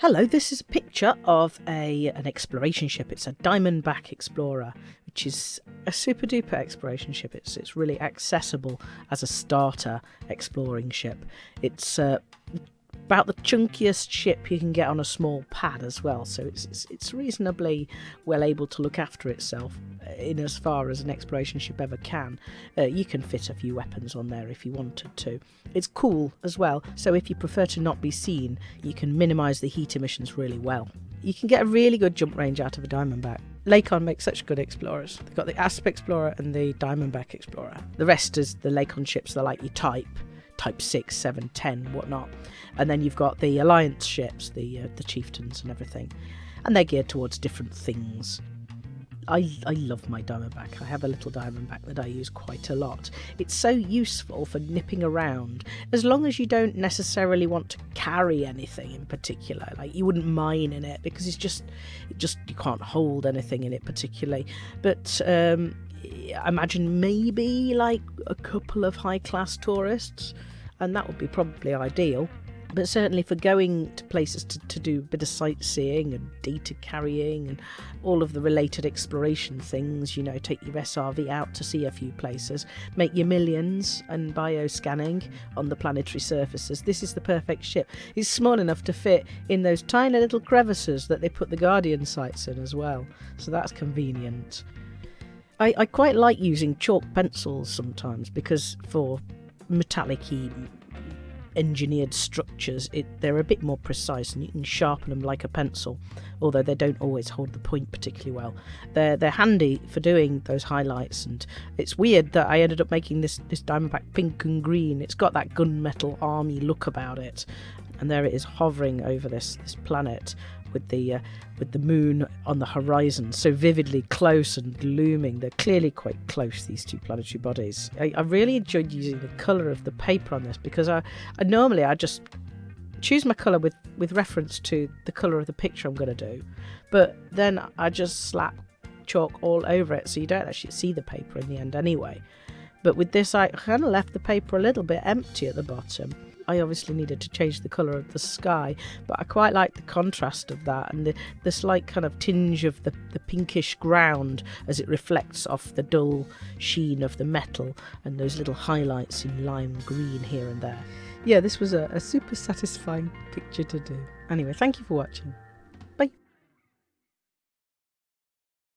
Hello, this is a picture of a an exploration ship. It's a Diamondback Explorer, which is a super duper exploration ship. It's it's really accessible as a starter exploring ship. It's uh, about the chunkiest ship you can get on a small pad as well. So it's, it's, it's reasonably well able to look after itself uh, in as far as an exploration ship ever can. Uh, you can fit a few weapons on there if you wanted to. It's cool as well. So if you prefer to not be seen, you can minimise the heat emissions really well. You can get a really good jump range out of a Diamondback. Lakon makes such good explorers. They've got the Asp Explorer and the Diamondback Explorer. The rest is the Lakon ships they're like you type Type 6, 7, 10, whatnot. And then you've got the Alliance ships, the uh, the Chieftains and everything. And they're geared towards different things. I, I love my Diamondback. I have a little Diamondback that I use quite a lot. It's so useful for nipping around, as long as you don't necessarily want to carry anything in particular. Like you wouldn't mine in it because it's just, it just you can't hold anything in it particularly. But um, I imagine maybe like a couple of high class tourists and that would be probably ideal. But certainly for going to places to, to do a bit of sightseeing and data carrying and all of the related exploration things, you know, take your SRV out to see a few places, make your millions and bioscanning on the planetary surfaces. This is the perfect ship. It's small enough to fit in those tiny little crevices that they put the Guardian sites in as well, so that's convenient. I, I quite like using chalk pencils sometimes because for metallic engineered structures, it, they're a bit more precise and you can sharpen them like a pencil, although they don't always hold the point particularly well. They're they're handy for doing those highlights, and it's weird that I ended up making this this Diamondback pink and green. It's got that gunmetal army look about it, and there it is hovering over this this planet with the uh, with the moon on the horizon, so vividly close and looming. They're clearly quite close, these two planetary bodies. I, I really enjoyed using the colour of the paper on this because I, I normally I just choose my colour with, with reference to the colour of the picture I'm going to do, but then I just slap chalk all over it so you don't actually see the paper in the end anyway. But with this, I kind of left the paper a little bit empty at the bottom I obviously needed to change the colour of the sky, but I quite like the contrast of that and the, the slight kind of tinge of the, the pinkish ground as it reflects off the dull sheen of the metal and those little highlights in lime green here and there. Yeah, this was a, a super satisfying picture to do. Anyway, thank you for watching.